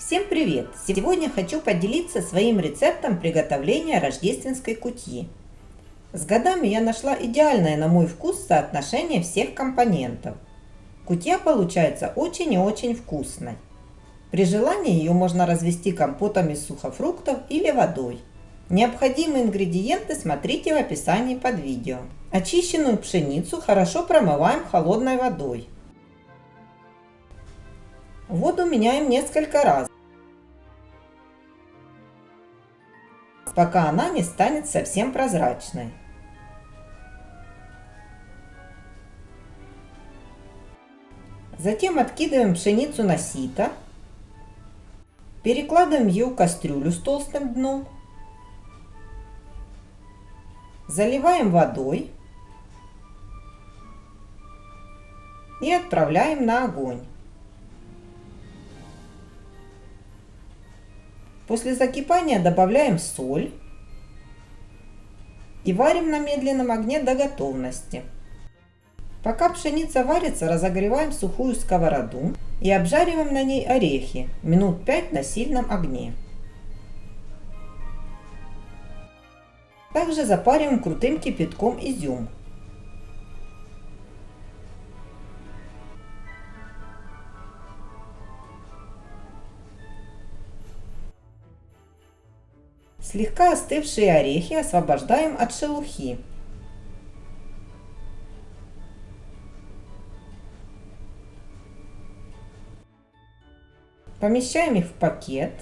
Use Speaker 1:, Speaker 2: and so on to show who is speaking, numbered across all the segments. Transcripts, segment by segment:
Speaker 1: Всем привет! Сегодня хочу поделиться своим рецептом приготовления рождественской кутьи. С годами я нашла идеальное на мой вкус соотношение всех компонентов. Кутья получается очень и очень вкусной. При желании ее можно развести компотом из сухофруктов или водой. Необходимые ингредиенты смотрите в описании под видео. Очищенную пшеницу хорошо промываем холодной водой. Воду меняем несколько раз, пока она не станет совсем прозрачной. Затем откидываем пшеницу на сито, перекладываем ее в кастрюлю с толстым дном, заливаем водой и отправляем на огонь. После закипания добавляем соль и варим на медленном огне до готовности. Пока пшеница варится, разогреваем сухую сковороду и обжариваем на ней орехи минут 5 на сильном огне. Также запариваем крутым кипятком изюм. Слегка остывшие орехи освобождаем от шелухи. Помещаем их в пакет.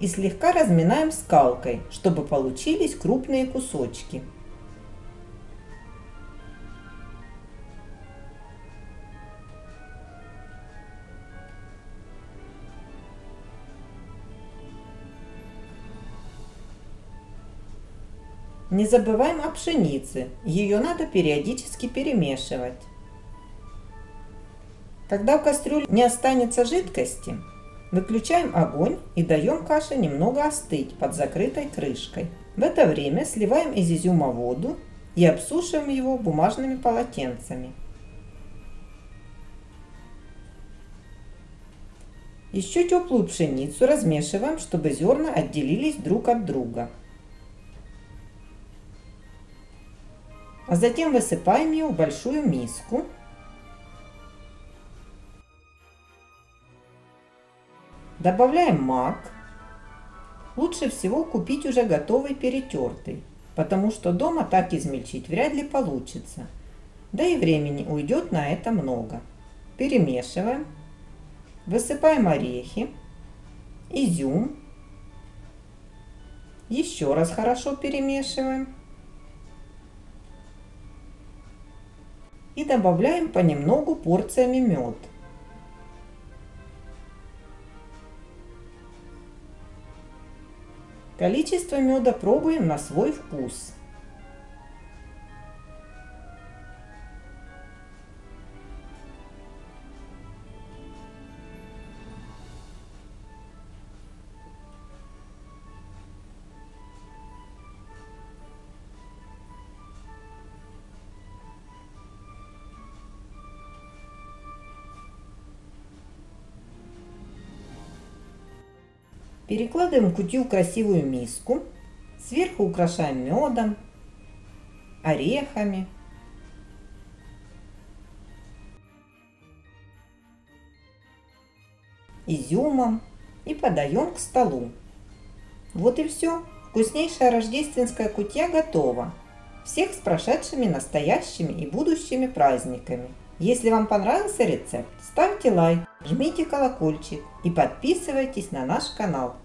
Speaker 1: И слегка разминаем скалкой, чтобы получились крупные кусочки. Не забываем о пшенице, ее надо периодически перемешивать. Когда в кастрюле не останется жидкости, выключаем огонь и даем каше немного остыть под закрытой крышкой. В это время сливаем из изюма воду и обсушиваем его бумажными полотенцами. Еще теплую пшеницу размешиваем, чтобы зерна отделились друг от друга. А затем высыпаем ее в большую миску. Добавляем мак. Лучше всего купить уже готовый перетертый, потому что дома так измельчить вряд ли получится. Да и времени уйдет на это много. Перемешиваем. Высыпаем орехи, изюм. Еще раз хорошо перемешиваем. И добавляем понемногу порциями мед. Количество меда пробуем на свой вкус. Перекладываем кутью в красивую миску. Сверху украшаем медом, орехами. изюмом и подаем к столу. Вот и все. Вкуснейшая рождественская кутья готова. Всех с прошедшими настоящими и будущими праздниками. Если вам понравился рецепт, ставьте лайк, жмите колокольчик и подписывайтесь на наш канал.